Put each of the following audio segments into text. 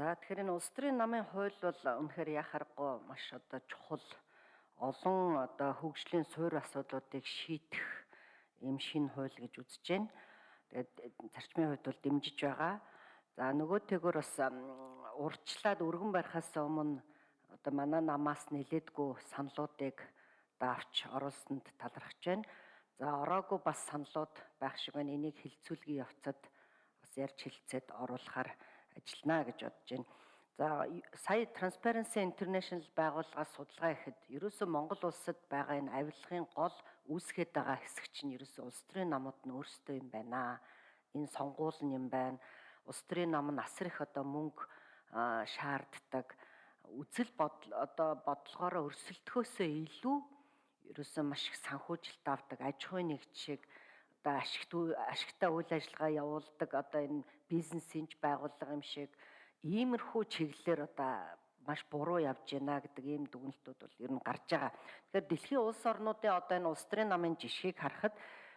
За тэгэхээр энэ улс төрийн намын хууль бол үнэхээр яхаарахгүй маш одоо чухал олон одоо хөгжлийн суурь асуудлуудыг шийдэх юм шин хууль гэж үзэж байна. Тэгээд зарчмын хувьд бол дэмжиж байгаа. За нөгөөтэйгөр бас урьдчилаад өргөн барихаас өмнө одоо манай намаас нэлээдгүй саналуудыг давч оруулсанд талархаж байна. За ороогүй бас саналууд байх шиг байна. Энийг хилцүүлгийн явцад бас ярьж хилцээд оруулахаар ажиллана гэж бодож байна. За сая Transparency International байгууллагаас судалгаа ихэд ерөөсөө Монгол улсад байгаа энэ авилгын гол үүсгээд байгаа хэсэг чинь ерөөсөө улс төрийн намууд нь өөрсдөө юм байна. Энэ сонгуул нь юм байна. Улс төрийн нам нь асар их одоо мөнгө шаарддаг. Үзэл бодол одоо бодлогоороо өрсөлдөхөөсөө илүү ерөөсөө маш их санхүүжилт авдаг аж ахуйн нэгжийг одоо ашигт ашигтай үйл ажиллагаа явуулдаг одоо энэ бизнесинж байгууллага юм шиг иймэрхүү чиглэлээр одоо маш буруу явж байна гэдэг ийм дүгнэлтүүд бол ер нь гарч байгаа. Тэгэхээр дэлхийн улс орнуудын одоо энэ улс төрийн намын жишгийг харахад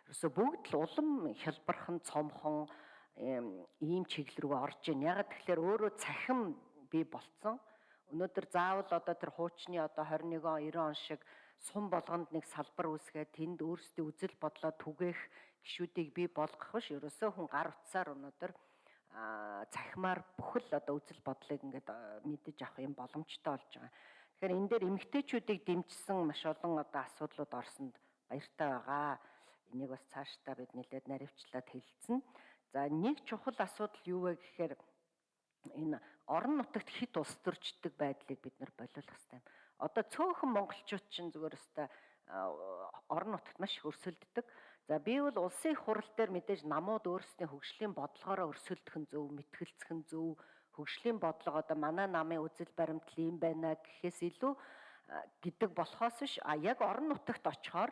ерөөсө бүгд л улам хялбархан цомхон ийм чиглэл рүү орж ийн. Ягаад тэгэхээр өөрөө цахим бий болцсон. Өнөөдөр заавал одоо тэр хуучны одоо 21 он 90 он шиг сум болгонд нэг салбар үүсгээд тэнд өөрсдийн үзэл бодлоо түгээх гişүүдийг бий болгох биш ерөөсөө хүн гар утсаар өнөөдөр цахимаар бүхэл одоо үзэл бодлыг ингээд мэдэж авах юм боломжтой болж байгаа. Тэгэхээр энэ дээр эмгтээчүүдийг дэмжсэн маш олон одоо асуудлууд орсонд баяртай байгаа. Энийг бас цаашдаа бид нэлээд наривчлаад хэлсэн. За нэг чухал асуудал юу вэ гэхээр энэ орон нутагт хит ус төрчдөг байдлыг бид нар болиулах хэрэгтэй. Одоо цөөхөн монголчууд чинь зүгээр өстой орон нутагт маш их өрсөлддөг. За би бол улсын хурал дээр мэдээж намууд өөрсдийн хөгжлийн бодлогоороо өрсөлдөх нь зөв, мэтгэлцэх нь зөв, хөгжлийн бодлого одоо манай намын үзэл баримтал юм байна гэхээс илүү гэдэг болохоос биш а яг орон нутагт очихоор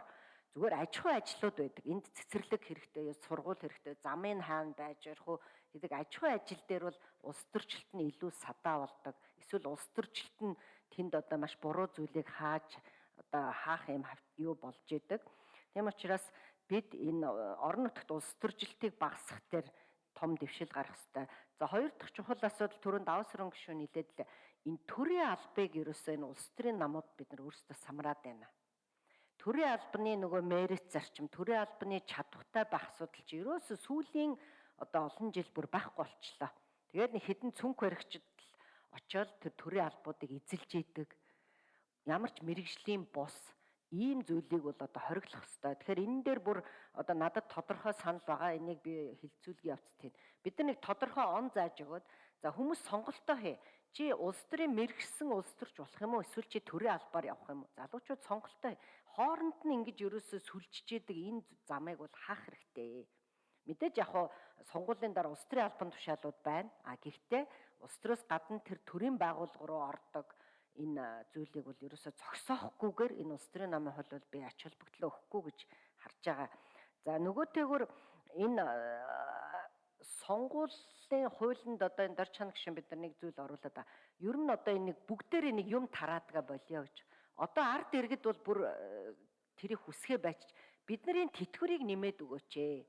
зүгээр аж ахуй ажлууд байдаг. Энд цэцэрлэг хэрэгтэй, сургууль хэрэгтэй, замын хаан байж ярих уу гэдэг аж ахуй ажил дээр бол улс төрчлөлт нь илүү садаа болдог. Эсвэл улс төрчлөлт нь тэнд одоо маш буруу зүйлийг хааж одоо хаах юм юу болж идэг. Тийм учраас бид энэ орон нутагт улс төржилтийг багасгах дээр том дэвшил гарах хэрэгтэй. За хоёр дахь чухал асуудал түрүүнд давс өрөн гişүү нилээд л энэ төрийн албыг ерөөсөө энэ улс төрийн намууд бид нар өөрсдөө самраад байна. Төрийн албаны нөгөө мэрит зарчим, төрийн албаны чадвартай байх асуудал чи ерөөсөө сүүлийн одоо олон жил бүр байхгүй болчлоо. Тэгээд нэг хідэн цүнх баригчд очиод тэр төрийн албуудыг эзэлж идэг. Ямар ч мэрэгжлийн бус ийм зүйлийг бол одоо хориглох хэрэгтэй. Тэгэхээр энэ дээр бүр одоо надад тодорхой санал байгаа. Энийг би хилцүүлгийн явцад тийм. Бид нар нэг тодорхой он зааж өгөөд за хүмүүс сонголтоо хээ. Чи улс төрийн мэрэгсэн улс төрч болох юм уу? Эсвэл чи төрийн албаар явах юм уу? Залуучууд сонголтоо хооронд нь ингэж ерөөсөө сүлжижээдэг энэ замыг бол хаах хэрэгтэй. Мэдээж яг хуу сонгуулийн дараа улс төрийн албан тушаалууд байна. А гэхдээ улс төрөөс гадна тэр төрийн байгууллага руу ордог энэ зүйлийг бол ерөөсөө зогсоохгүйгээр энэ улс төрийн намын хол бол би ач холбогдлоо өгөхгүй гэж харж байгаа. За нөгөөтэйгүр энэ сонгуулийн хуулинд одоо энэ дор чанар гişэн бид нар нэг зүйл оруулаад байгаа. Ер нь одоо энэ бүгдээр нэг юм тараадгаа болио гэж. Одоо ард иргэд бол бүр тэрийг хүсгээ байж бидний тэтгэврийг нэмээд өгөөч ээ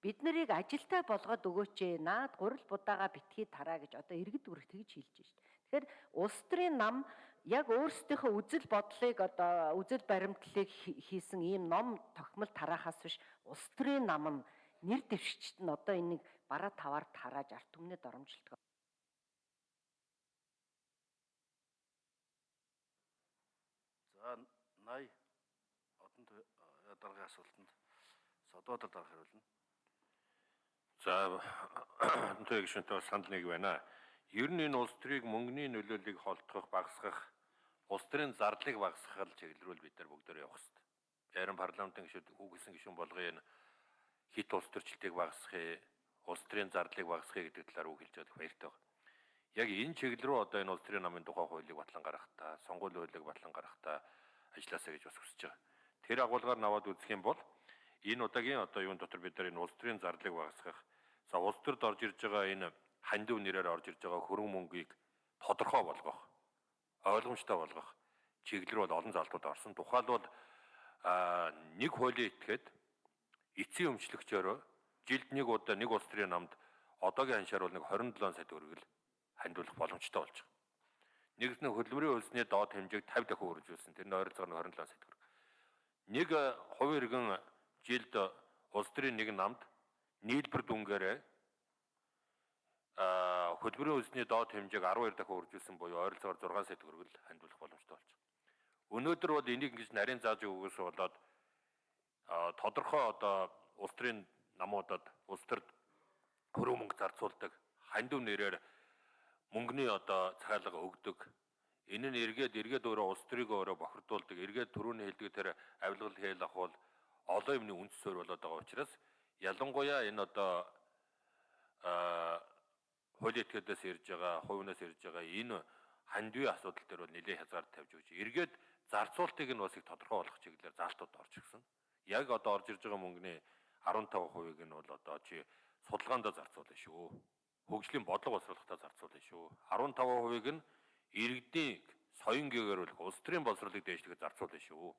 бид нарыг ажилтай болгоод өгөөч ээ наад гурил будаага битгий тараа гэж одоо иргэд үрэх тэгж хэлж шít. Тэгэхээр улс төрийн нам яг өөрсдийнхөө үзэл бодлыг одоо үзэл баримтлалыг хийсэн ийм ном тогтмол тараахаас биш улс төрийн нам нь нэр дэвшигчд нь одоо энийг бараа таваар тарааж арт түмнэд оромжилдог. За 80 одон даргын асуултанд содуудад анх хариулна. За өнтэй гишүүнтэй санал нэг байна. Ер нь энэ улс төрийг мөнгөний нөлөөллийг холдох, багасгах, улс төрийн зардлыг багасгах чиглэл рүү бид нар бүгдөө явах хэрэгтэй. Зарим парламентын гишүүд үгэлсэн гишүүн болгоё энэ хит улс төрчлөлтийг багасгахыг, улс төрийн зардлыг багасгахыг гэдэг талаар үг хэлж байгаа баяртай байна. Яг энэ чиглэл рүү одоо энэ улс төрийн намын тухай хуулийг батлан гаргахтаа, сонгуулийн хуулийг батлан гаргахтаа ажилласаа гэж бас хүсэж байгаа. Тэр агуулгаар наваад үзэх юм бол энэ удаагийн одоо юун дотор бид нар энэ улс төрийн зардлыг багасгах За улс төрд орж ирж байгаа энэ хандив нэрээр орж ирж байгаа хөрөнгө мөнгийг тодорхой болгох, ойлгомжтой болгох чиглэл рүү олон залтууд орсон. Тухайлбал нэг хуулийн этгээд эцсийн өмчлөгчөөр жилд нэг удаа нэг улс төрийн намд одоогийн ханшаар бол нэг 27 сая төгрөг л хандуулах боломжтой болж байгаа. Нэгд нь хөдөлмөрийн хөлсний доод хэмжээг 50 дахин үргэлжлүүлсэн. Тэр нь ойролцоогоор нь 27 сая төгрөг. Нэг хувийн иргэн жилд улс төрийн нэг намд нийлбэр дүнгээрээ а хөдөлмөрийн хөлсний доод хэмжээг 12 дахин үргэлжлүүлсэн буюу ойролцоогоор 6 сая төгрөг л хандуулах боломжтой болж байгаа. Өнөөдөр бол энийг ингэж нарийн зааж өгөхөөс болоод тодорхой одоо улс төрийн намуудад улс төрд хөрөө мөнгө зарцуулдаг хандив нэрээр мөнгөний одоо цахилга өгдөг. Энэ нь эргээд эргээд өөрөө улс төрийг өөрөө бохирдуулдаг. Эргээд түрүүний хэлдэг тэр авилгал хээл ах бол олон юмны үндэс суурь болоод байгаа учраас ялангуяа энэ одоо хуулийн этгээдээс ирж байгаа, хувинаас ирж байгаа энэ хандивын асуудал дээр бол нэлээд хязгаар тавьж өгч. Эргээд зарцуултыг нь бас их тодорхой болгох чиглэлээр заалтууд орж ирсэн. Яг одоо орж ирж байгаа мөнгөний 15%-ийг нь бол одоо чи судалгаанд зарцуулна шүү. Хөгжлийн бодлого боловсруулалтаа зарцуулна шүү. 15%-ийг нь иргэдийн соён гээгэрүүлэх улс төрийн боловсролыг дээшлэхэд зарцуулна шүү.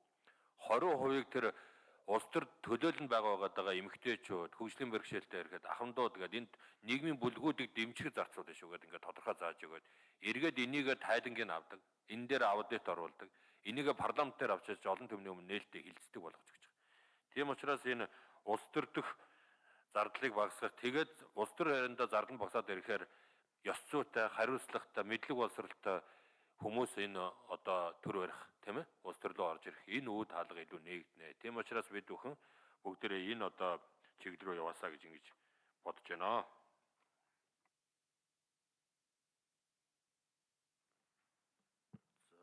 20%-ийг тэр улс төр төлөөлөнд байгаа байгаа эмэгтэйчүүд хөгжлийн бэрхшээлтэй ирэхэд ахмадууд гэдэг энд нийгмийн бүлгүүдийг дэмжих зарцуулна шүү гэдэг ингээд тодорхой зааж өгöd эргээд энийг тайлангийн авдаг энэ дээр аудит оруулдаг энийг парламент дээр авчиж олон түмний өмнө нээлттэй хилцдэг болгож гэж байгаа. Тийм учраас энэ улс төр дэх зардлыг багасгах тэгээд улс төр хариндаа зардал багасаад ирэхээр ёс зүйтэй, хариуцлагатай, мэдлэг боловсралтай хүмүүс энэ одоо төр барих тийм ээ улс төрлөө орж ирэх энэ үе таалга илүү нээгднэ. Тийм учраас бид бүхэн бүгдээрээ энэ одоо чиглэл рүү яваасаа гэж ингэж бодож байна.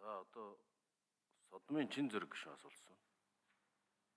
За одоо содмын чин зэрэг гişүн асуулсан.